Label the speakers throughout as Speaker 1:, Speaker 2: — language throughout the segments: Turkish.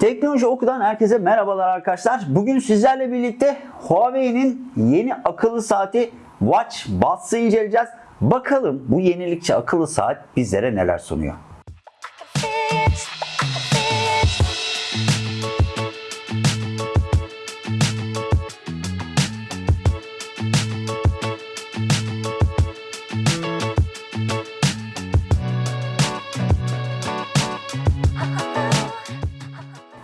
Speaker 1: Teknoloji Oku'dan herkese merhabalar arkadaşlar. Bugün sizlerle birlikte Huawei'nin yeni akıllı saati Watch Buds'ı inceleyeceğiz. Bakalım bu yenilikçi akıllı saat bizlere neler sunuyor.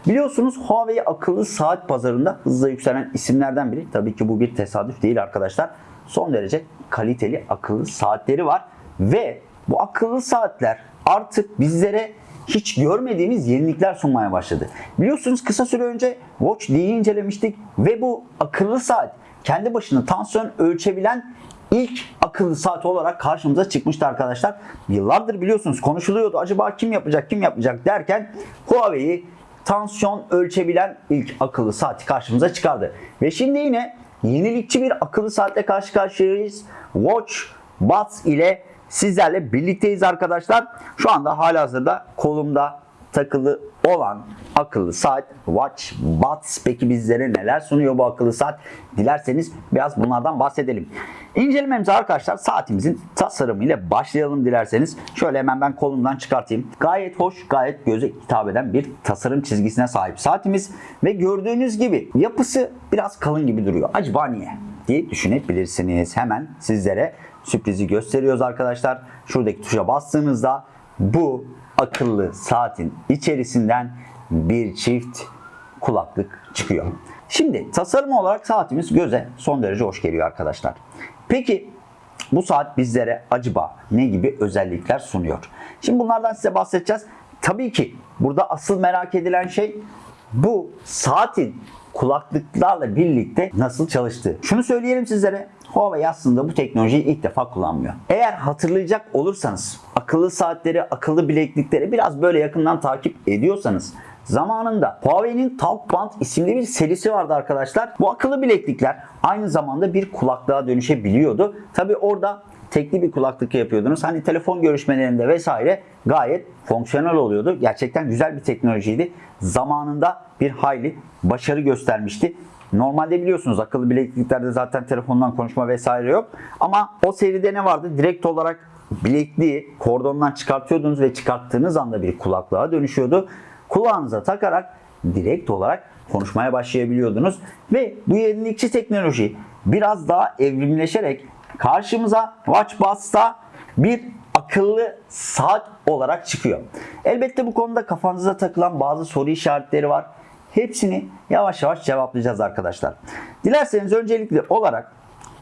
Speaker 1: Biliyorsunuz Huawei akıllı saat pazarında hızla yükselen isimlerden biri. Tabii ki bu bir tesadüf değil arkadaşlar. Son derece kaliteli akıllı saatleri var ve bu akıllı saatler artık bizlere hiç görmediğimiz yenilikler sunmaya başladı. Biliyorsunuz kısa süre önce Watch D'yi incelemiştik ve bu akıllı saat kendi başına tansiyon ölçebilen ilk akıllı saat olarak karşımıza çıkmıştı arkadaşlar. Yıllardır biliyorsunuz konuşuluyordu. Acaba kim yapacak, kim yapacak derken Huawei tansiyon ölçebilen ilk akıllı saati karşımıza çıkardı. Ve şimdi yine yenilikçi bir akıllı saatle karşı karşıyayız. Watch Buds ile sizlerle birlikteyiz arkadaşlar. Şu anda halihazırda kolumda takılı olan akıllı saat Watch Buds. Peki bizlere neler sunuyor bu akıllı saat? Dilerseniz biraz bunlardan bahsedelim. İncelememize arkadaşlar saatimizin tasarımıyla başlayalım dilerseniz. Şöyle hemen ben kolumdan çıkartayım. Gayet hoş, gayet göze hitap eden bir tasarım çizgisine sahip saatimiz. Ve gördüğünüz gibi yapısı biraz kalın gibi duruyor. Acaba niye? diye düşünebilirsiniz. Hemen sizlere sürprizi gösteriyoruz arkadaşlar. Şuradaki tuşa bastığınızda bu akıllı saatin içerisinden bir çift kulaklık çıkıyor. Şimdi tasarım olarak saatimiz göze son derece hoş geliyor arkadaşlar. Peki bu saat bizlere acaba ne gibi özellikler sunuyor? Şimdi bunlardan size bahsedeceğiz. Tabii ki burada asıl merak edilen şey bu saatin kulaklıklarla birlikte nasıl çalıştığı. Şunu söyleyelim sizlere. Huawei aslında bu teknolojiyi ilk defa kullanmıyor. Eğer hatırlayacak olursanız akıllı saatleri, akıllı bileklikleri biraz böyle yakından takip ediyorsanız Zamanında Huawei'nin Talkband isimli bir serisi vardı arkadaşlar. Bu akıllı bileklikler aynı zamanda bir kulaklığa dönüşebiliyordu. Tabi orada tekli bir kulaklık yapıyordunuz. Hani telefon görüşmelerinde vesaire gayet fonksiyonel oluyordu. Gerçekten güzel bir teknolojiydi. Zamanında bir hayli başarı göstermişti. Normalde biliyorsunuz akıllı bilekliklerde zaten telefondan konuşma vesaire yok. Ama o seride ne vardı? Direkt olarak bilekliği kordondan çıkartıyordunuz ve çıkarttığınız anda bir kulaklığa dönüşüyordu. Kulağınıza takarak direkt olarak konuşmaya başlayabiliyordunuz. Ve bu yenilikçi teknoloji biraz daha evrimleşerek karşımıza WatchBuds'ta bir akıllı saat olarak çıkıyor. Elbette bu konuda kafanıza takılan bazı soru işaretleri var. Hepsini yavaş yavaş cevaplayacağız arkadaşlar. Dilerseniz öncelikli olarak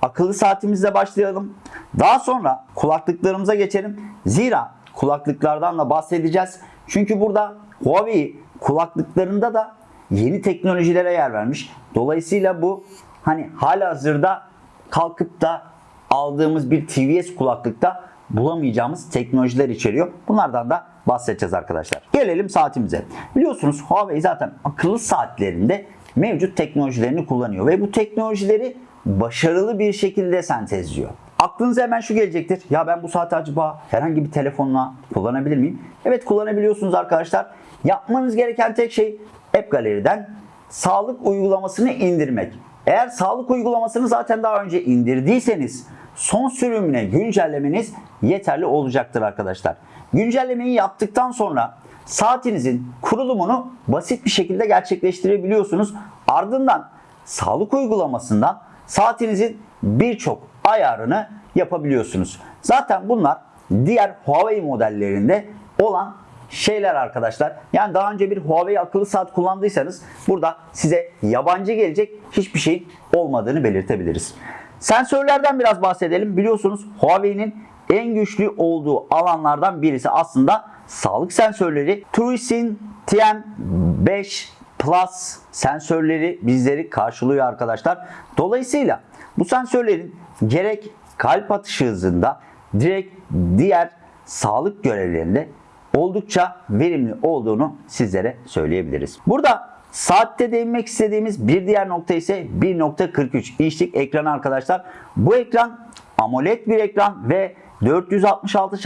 Speaker 1: akıllı saatimizle başlayalım. Daha sonra kulaklıklarımıza geçelim. Zira kulaklıklardan da bahsedeceğiz. Çünkü burada Huawei kulaklıklarında da yeni teknolojilere yer vermiş. Dolayısıyla bu hani hala hazırda kalkıp da aldığımız bir TVS kulaklıkta bulamayacağımız teknolojiler içeriyor. Bunlardan da bahsedeceğiz arkadaşlar. Gelelim saatimize. Biliyorsunuz Huawei zaten akıllı saatlerinde mevcut teknolojilerini kullanıyor ve bu teknolojileri başarılı bir şekilde sentezliyor. Aklınıza hemen şu gelecektir. Ya ben bu saati acaba herhangi bir telefonla kullanabilir miyim? Evet kullanabiliyorsunuz arkadaşlar. Yapmanız gereken tek şey App Gallery'den sağlık uygulamasını indirmek. Eğer sağlık uygulamasını zaten daha önce indirdiyseniz son sürümüne güncellemeniz yeterli olacaktır arkadaşlar. Güncellemeyi yaptıktan sonra saatinizin kurulumunu basit bir şekilde gerçekleştirebiliyorsunuz. Ardından sağlık uygulamasından saatinizin birçok ayarını yapabiliyorsunuz. Zaten bunlar diğer Huawei modellerinde olan şeyler arkadaşlar. Yani daha önce bir Huawei akıllı saat kullandıysanız burada size yabancı gelecek hiçbir şeyin olmadığını belirtebiliriz. Sensörlerden biraz bahsedelim. Biliyorsunuz Huawei'nin en güçlü olduğu alanlardan birisi aslında sağlık sensörleri. Truicin TM5 Plus sensörleri bizleri karşılıyor arkadaşlar. Dolayısıyla bu sensörlerin gerek kalp atışı hızında direkt diğer sağlık görevlerinde oldukça verimli olduğunu sizlere söyleyebiliriz. Burada saatte değinmek istediğimiz bir diğer nokta ise 1.43 inçlik ekran arkadaşlar. Bu ekran AMOLED bir ekran ve 466 x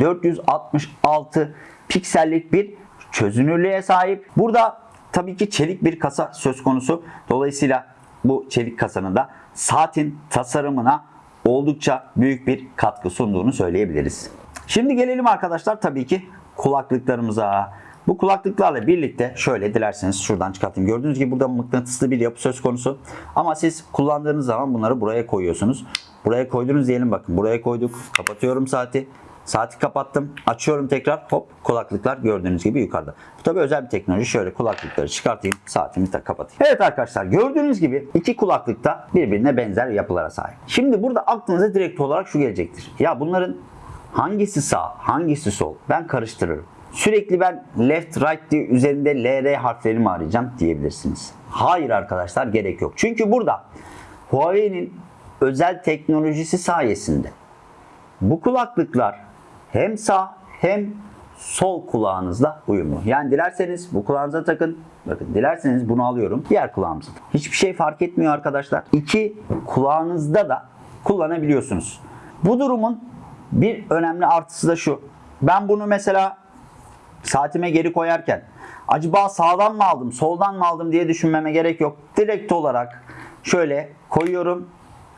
Speaker 1: 466 piksellik bir çözünürlüğe sahip. Burada tabii ki çelik bir kasa söz konusu. Dolayısıyla bu çelik kasanın da saatin tasarımına oldukça büyük bir katkı sunduğunu söyleyebiliriz. Şimdi gelelim arkadaşlar tabii ki kulaklıklarımıza. Bu kulaklıklarla birlikte şöyle dilerseniz şuradan çıkartayım. Gördüğünüz gibi burada mıknatıslı bir yapı söz konusu. Ama siz kullandığınız zaman bunları buraya koyuyorsunuz. Buraya koydunuz diyelim bakın. Buraya koyduk. Kapatıyorum saati. Saati kapattım. Açıyorum tekrar. Hop kulaklıklar gördüğünüz gibi yukarıda. Bu tabi özel bir teknoloji. Şöyle kulaklıkları çıkartayım. Saatimi de kapatayım. Evet arkadaşlar gördüğünüz gibi iki kulaklık da birbirine benzer yapılara sahip. Şimdi burada aklınıza direkt olarak şu gelecektir. Ya bunların hangisi sağ, hangisi sol? Ben karıştırırım. Sürekli ben left right diye üzerinde LR harfleri mi arayacağım diyebilirsiniz. Hayır arkadaşlar gerek yok. Çünkü burada Huawei'nin özel teknolojisi sayesinde bu kulaklıklar hem sağ hem sol kulağınızla uyumlu. Yani dilerseniz bu kulağınıza takın. Bakın dilerseniz bunu alıyorum. Diğer kulağımıza. Hiçbir şey fark etmiyor arkadaşlar. İki kulağınızda da kullanabiliyorsunuz. Bu durumun bir önemli artısı da şu. Ben bunu mesela saatime geri koyarken acaba sağdan mı aldım, soldan mı aldım diye düşünmeme gerek yok. Direkt olarak şöyle koyuyorum.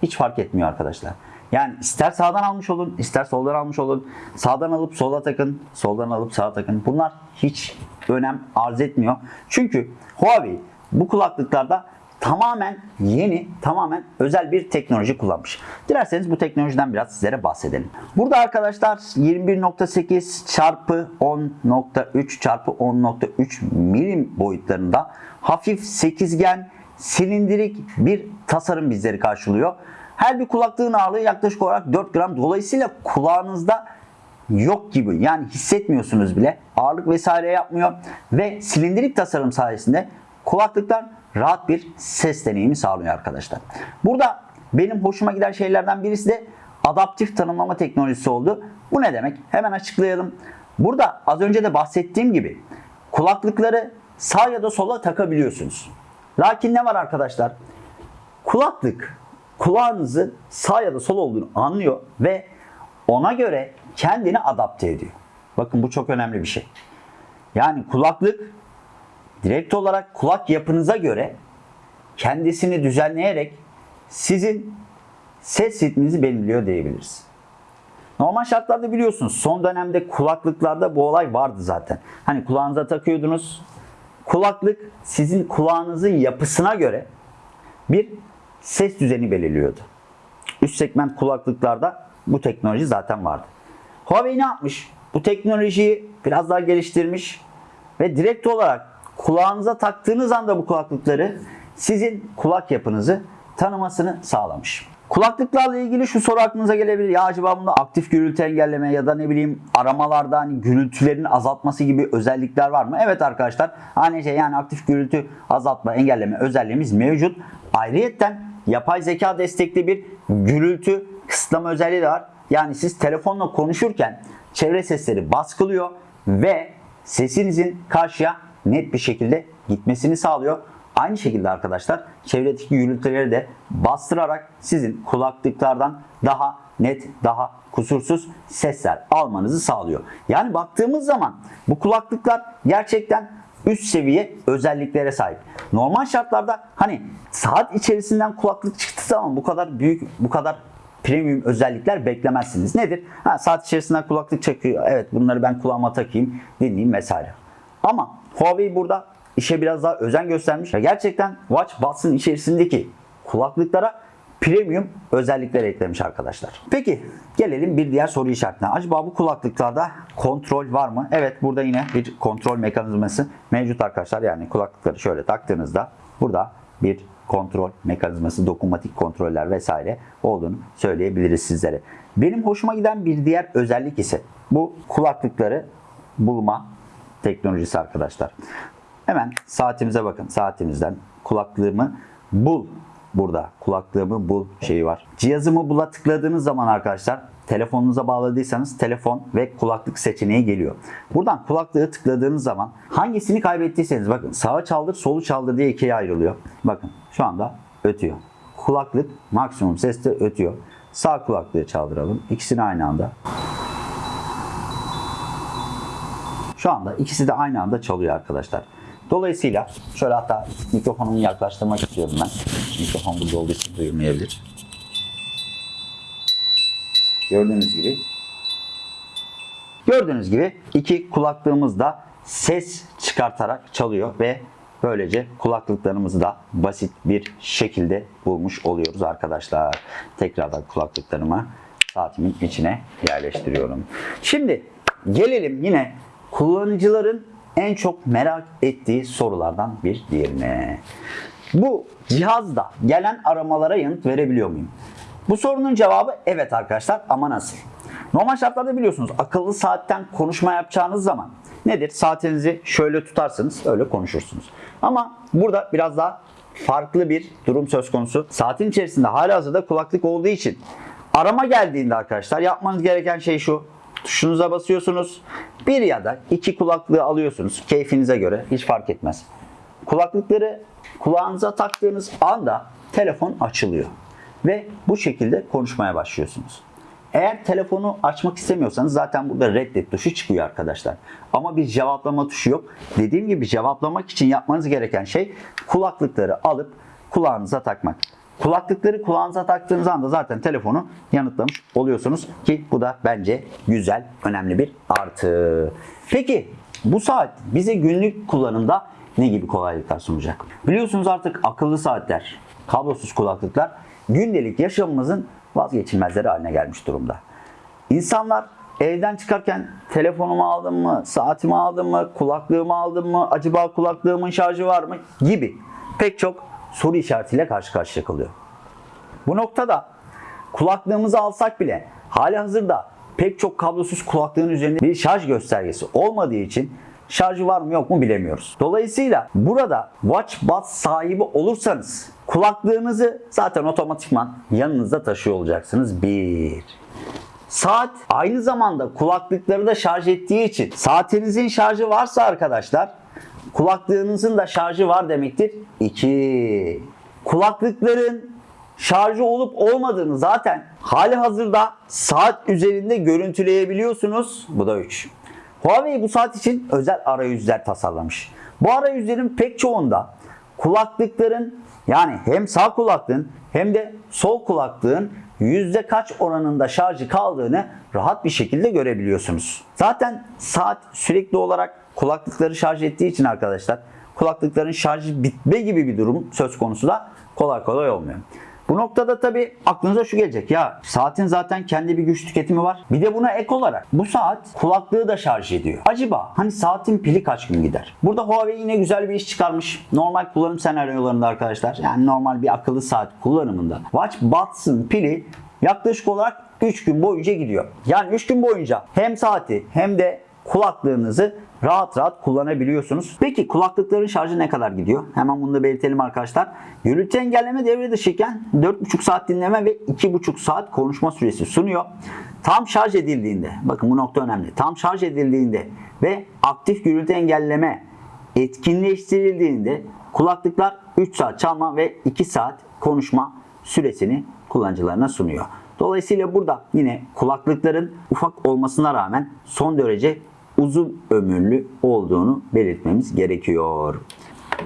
Speaker 1: Hiç fark etmiyor arkadaşlar. Yani ister sağdan almış olun, ister soldan almış olun. Sağdan alıp sola takın, soldan alıp sağa takın. Bunlar hiç önem arz etmiyor. Çünkü Huawei bu kulaklıklarda tamamen yeni, tamamen özel bir teknoloji kullanmış. Dilerseniz bu teknolojiden biraz sizlere bahsedelim. Burada arkadaşlar 21.8 çarpı 10.3 çarpı 10.3 milim boyutlarında hafif sekizgen silindirik bir tasarım bizleri karşılıyor. Her bir kulaklığın ağırlığı yaklaşık olarak 4 gram. Dolayısıyla kulağınızda yok gibi yani hissetmiyorsunuz bile. Ağırlık vesaire yapmıyor ve silindirik tasarım sayesinde kulaklıklar rahat bir ses deneyimi sağlıyor arkadaşlar. Burada benim hoşuma giden şeylerden birisi de adaptif tanımlama teknolojisi oldu. Bu ne demek? Hemen açıklayalım. Burada az önce de bahsettiğim gibi kulaklıkları sağ ya da sola takabiliyorsunuz. Lakin ne var arkadaşlar? Kulaklık kulağınızın sağ ya da sol olduğunu anlıyor ve ona göre kendini adapte ediyor. Bakın bu çok önemli bir şey. Yani kulaklık direkt olarak kulak yapınıza göre kendisini düzenleyerek sizin ses ritminizi belirliyor diyebiliriz. Normal şartlarda biliyorsunuz son dönemde kulaklıklarda bu olay vardı zaten. Hani kulağınıza takıyordunuz. Kulaklık sizin kulağınızın yapısına göre bir ses düzeni belirliyordu. Üst segment kulaklıklarda bu teknoloji zaten vardı. Huawei ne yapmış? Bu teknolojiyi biraz daha geliştirmiş ve direkt olarak kulağınıza taktığınız anda bu kulaklıkları sizin kulak yapınızı tanımasını sağlamış. Kulaklıklarla ilgili şu soru aklınıza gelebilir. Ya acaba bunda aktif gürültü engelleme ya da ne bileyim aramalarda hani gürültülerin azaltması gibi özellikler var mı? Evet arkadaşlar. Aynı şey yani aktif gürültü azaltma engelleme özelliğimiz mevcut. Ayrıyetten yapay zeka destekli bir gürültü kısıtlama özelliği de var. Yani siz telefonla konuşurken çevre sesleri baskılıyor ve sesinizin karşıya net bir şekilde gitmesini sağlıyor. Aynı şekilde arkadaşlar çevredeki gürültüleri de bastırarak sizin kulaklıklardan daha net, daha kusursuz sesler almanızı sağlıyor. Yani baktığımız zaman bu kulaklıklar gerçekten üst seviye özelliklere sahip. Normal şartlarda hani saat içerisinden kulaklık çıktığı zaman bu kadar büyük, bu kadar premium özellikler beklemezsiniz. Nedir? Ha, saat içerisinden kulaklık çekiyor. Evet bunları ben kulağıma takayım, dinleyeyim vesaire. Ama Huawei burada işe biraz daha özen göstermiş ve gerçekten Watch Buds'ın içerisindeki kulaklıklara premium özellikler eklemiş arkadaşlar. Peki gelelim bir diğer soru işaretine. Acaba bu kulaklıklarda kontrol var mı? Evet burada yine bir kontrol mekanizması mevcut arkadaşlar. Yani kulaklıkları şöyle taktığınızda burada bir kontrol mekanizması, dokunmatik kontroller vesaire olduğunu söyleyebiliriz sizlere. Benim hoşuma giden bir diğer özellik ise bu kulaklıkları bulma teknolojisi arkadaşlar. Hemen saatimize bakın. Saatimizden kulaklığımı bul burada. Kulaklığımı bul şeyi var. Cihazımı bula tıkladığınız zaman arkadaşlar telefonunuza bağladıysanız telefon ve kulaklık seçeneği geliyor. Buradan kulaklığı tıkladığınız zaman hangisini kaybettiyseniz bakın sağa çaldır solu çaldır diye ikiye ayrılıyor. Bakın şu anda ötüyor. Kulaklık maksimum seste ötüyor. Sağ kulaklığı çaldıralım. İkisini aynı anda. Şu anda ikisi de aynı anda çalıyor arkadaşlar. Dolayısıyla şöyle hatta mikrofonumu yaklaştırmak istiyorum ben. Mikrofon burada olduğu için duyulmayabilir. Gördüğünüz gibi Gördüğünüz gibi iki kulaklığımız da ses çıkartarak çalıyor ve böylece kulaklıklarımızı da basit bir şekilde bulmuş oluyoruz arkadaşlar. Tekrardan kulaklıklarımı saatimin içine yerleştiriyorum. Şimdi gelelim yine kullanıcıların en çok merak ettiği sorulardan bir diğerine. Bu cihazda gelen aramalara yanıt verebiliyor muyum? Bu sorunun cevabı evet arkadaşlar ama nasıl? Normal şartlarda biliyorsunuz akıllı saatten konuşma yapacağınız zaman nedir? Saatinizi şöyle tutarsınız öyle konuşursunuz. Ama burada biraz daha farklı bir durum söz konusu. Saatin içerisinde halihazırda kulaklık olduğu için arama geldiğinde arkadaşlar yapmanız gereken şey şu. Tuşunuza basıyorsunuz. Bir ya da iki kulaklığı alıyorsunuz. Keyfinize göre hiç fark etmez. Kulaklıkları kulağınıza taktığınız anda telefon açılıyor. Ve bu şekilde konuşmaya başlıyorsunuz. Eğer telefonu açmak istemiyorsanız zaten burada reddet tuşu çıkıyor arkadaşlar. Ama bir cevaplama tuşu yok. Dediğim gibi cevaplamak için yapmanız gereken şey kulaklıkları alıp kulağınıza takmak. Kulaklıkları kulağınıza taktığınız anda zaten telefonu yanıtlamış oluyorsunuz ki bu da bence güzel, önemli bir artı. Peki bu saat bize günlük kullanımda ne gibi kolaylıklar sunacak? Biliyorsunuz artık akıllı saatler, kablosuz kulaklıklar gündelik yaşamımızın vazgeçilmezleri haline gelmiş durumda. İnsanlar evden çıkarken telefonumu aldım mı, saatimi aldım mı, kulaklığımı aldım mı, acaba kulaklığımın şarjı var mı gibi pek çok soru işaretiyle karşı karşıya kalıyor. Bu noktada kulaklığımızı alsak bile hali hazırda pek çok kablosuz kulaklığın üzerinde bir şarj göstergesi olmadığı için şarjı var mı yok mu bilemiyoruz. Dolayısıyla burada Watch Buds sahibi olursanız kulaklığınızı zaten otomatikman yanınızda taşıyor olacaksınız. Bir. Saat aynı zamanda kulaklıkları da şarj ettiği için saatinizin şarjı varsa arkadaşlar kulaklığınızın da şarjı var demektir. 2. Kulaklıkların şarjı olup olmadığını zaten hali hazırda saat üzerinde görüntüleyebiliyorsunuz. Bu da 3. Huawei bu saat için özel arayüzler tasarlamış. Bu arayüzlerin pek çoğunda kulaklıkların yani hem sağ kulaklığın hem de sol kulaklığın yüzde kaç oranında şarjı kaldığını rahat bir şekilde görebiliyorsunuz. Zaten saat sürekli olarak kulaklıkları şarj ettiği için arkadaşlar kulaklıkların şarjı bitme gibi bir durum söz konusu da kolay kolay olmuyor. Bu noktada tabi aklınıza şu gelecek ya saatin zaten kendi bir güç tüketimi var. Bir de buna ek olarak bu saat kulaklığı da şarj ediyor. Acaba hani saatin pili kaç gün gider? Burada Huawei yine güzel bir iş çıkarmış. Normal kullanım senaryolarında arkadaşlar yani normal bir akıllı saat kullanımında Watch Buds'ın pili yaklaşık olarak 3 gün boyunca gidiyor. Yani 3 gün boyunca hem saati hem de kulaklığınızı rahat rahat kullanabiliyorsunuz. Peki kulaklıkların şarjı ne kadar gidiyor? Hemen bunu da belirtelim arkadaşlar. Gürültü engelleme devre dışıyken 4,5 saat dinleme ve 2,5 saat konuşma süresi sunuyor. Tam şarj edildiğinde, bakın bu nokta önemli. Tam şarj edildiğinde ve aktif gürültü engelleme etkinleştirildiğinde kulaklıklar 3 saat çalma ve 2 saat konuşma süresini kullanıcılarına sunuyor. Dolayısıyla burada yine kulaklıkların ufak olmasına rağmen son derece uzun ömürlü olduğunu belirtmemiz gerekiyor.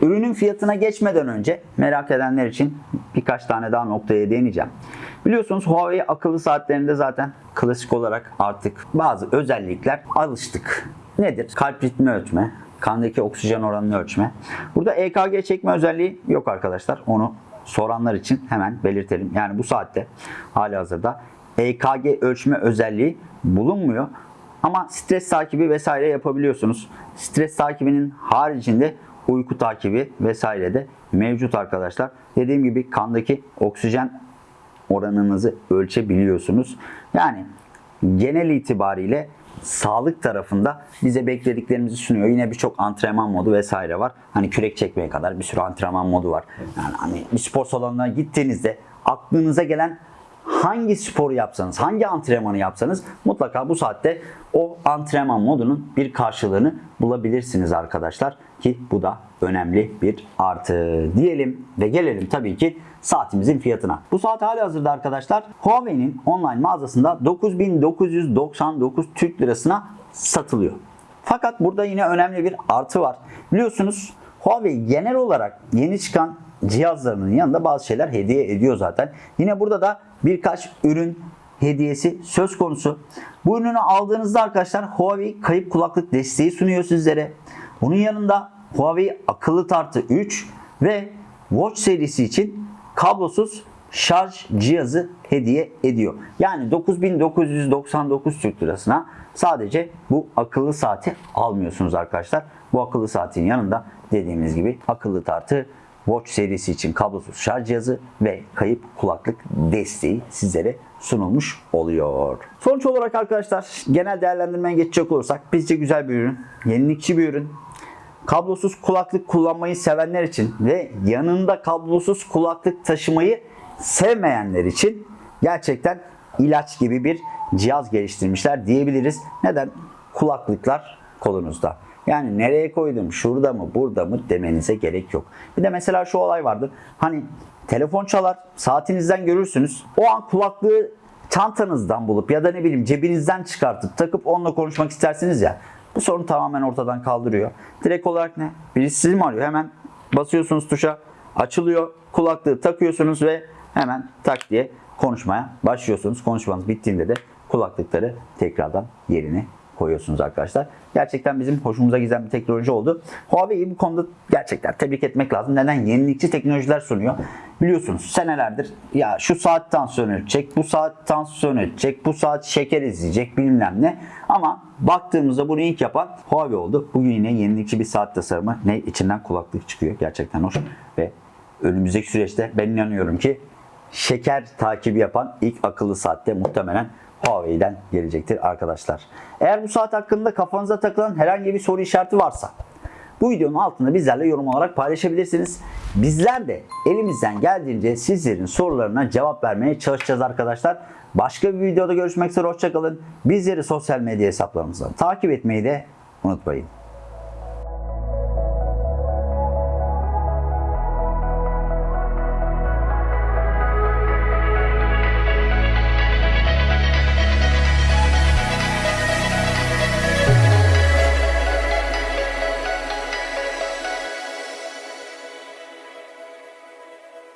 Speaker 1: Ürünün fiyatına geçmeden önce merak edenler için birkaç tane daha noktaya değineceğim. Biliyorsunuz Huawei akıllı saatlerinde zaten klasik olarak artık bazı özellikler alıştık. Nedir? Kalp ritmi ölçme, kandaki oksijen oranını ölçme. Burada EKG çekme özelliği yok arkadaşlar. Onu soranlar için hemen belirtelim. Yani bu saatte hali hazırda EKG ölçme özelliği bulunmuyor. Ama stres takibi vesaire yapabiliyorsunuz. Stres takibinin haricinde uyku takibi vesaire de mevcut arkadaşlar. Dediğim gibi kandaki oksijen oranınızı ölçebiliyorsunuz. Yani genel itibariyle sağlık tarafında bize beklediklerimizi sunuyor. Yine birçok antrenman modu vesaire var. Hani kürek çekmeye kadar bir sürü antrenman modu var. Yani hani bir spor salonuna gittiğinizde aklınıza gelen hangi sporu yapsanız, hangi antrenmanı yapsanız mutlaka bu saatte o antrenman modunun bir karşılığını bulabilirsiniz arkadaşlar. Ki bu da önemli bir artı diyelim ve gelelim tabii ki saatimizin fiyatına. Bu saat hali hazırda arkadaşlar Huawei'nin online mağazasında 9999 Türk Lirasına satılıyor. Fakat burada yine önemli bir artı var. Biliyorsunuz Huawei genel olarak yeni çıkan cihazlarının yanında bazı şeyler hediye ediyor zaten. Yine burada da birkaç ürün hediyesi söz konusu. Bu ürünü aldığınızda arkadaşlar Huawei kayıp kulaklık desteği sunuyor sizlere. Bunun yanında Huawei akıllı tartı 3 ve Watch serisi için kablosuz şarj cihazı hediye ediyor. Yani 9999 Türk lirasına sadece bu akıllı saati almıyorsunuz arkadaşlar. Bu akıllı saatin yanında dediğimiz gibi akıllı tartı Watch serisi için kablosuz şarj cihazı ve kayıp kulaklık desteği sizlere sunulmuş oluyor. Sonuç olarak arkadaşlar genel değerlendirmeye geçecek olursak bizce güzel bir ürün, yenilikçi bir ürün. Kablosuz kulaklık kullanmayı sevenler için ve yanında kablosuz kulaklık taşımayı sevmeyenler için gerçekten ilaç gibi bir cihaz geliştirmişler diyebiliriz. Neden? Kulaklıklar kolunuzda. Yani nereye koydum, şurada mı, burada mı demenize gerek yok. Bir de mesela şu olay vardır. Hani telefon çalar, saatinizden görürsünüz. O an kulaklığı çantanızdan bulup ya da ne bileyim cebinizden çıkartıp takıp onunla konuşmak istersiniz ya. Bu sorunu tamamen ortadan kaldırıyor. Direkt olarak ne? Birisi sizi mi arıyor? Hemen basıyorsunuz tuşa, açılıyor, kulaklığı takıyorsunuz ve hemen tak diye konuşmaya başlıyorsunuz. Konuşmanız bittiğinde de kulaklıkları tekrardan yerine koyuyorsunuz arkadaşlar. Gerçekten bizim hoşumuza giden bir teknoloji oldu. Huawei'yi bu konuda gerçekten tebrik etmek lazım. Neden? Yenilikçi teknolojiler sunuyor. Biliyorsunuz senelerdir ya şu saat tansiyon ölçecek, bu saat tansiyon ölçecek, bu saat şeker izleyecek bilmem ne. Ama baktığımızda bunu ilk yapan Huawei oldu. Bugün yine yenilikçi bir saat tasarımı. Ne içinden kulaklık çıkıyor. Gerçekten hoş ve önümüzdeki süreçte ben inanıyorum ki şeker takibi yapan ilk akıllı saatte muhtemelen Huawei'den gelecektir arkadaşlar. Eğer bu saat hakkında kafanıza takılan herhangi bir soru işareti varsa bu videonun altında bizlerle yorum olarak paylaşabilirsiniz. Bizler de elimizden geldiğince sizlerin sorularına cevap vermeye çalışacağız arkadaşlar. Başka bir videoda görüşmek üzere hoşçakalın. Bizleri sosyal medya hesaplarımızdan takip etmeyi de unutmayın.